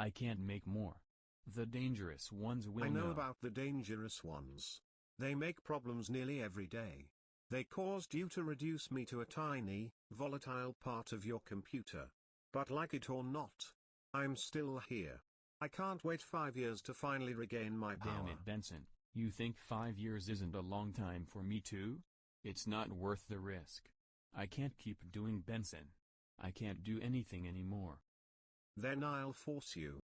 I can't make more. The dangerous ones will I know about the dangerous ones. They make problems nearly every day. They caused you to reduce me to a tiny, volatile part of your computer. But like it or not, I'm still here. I can't wait five years to finally regain my power. Damn it Benson, you think five years isn't a long time for me too? It's not worth the risk. I can't keep doing Benson. I can't do anything anymore. Then I'll force you.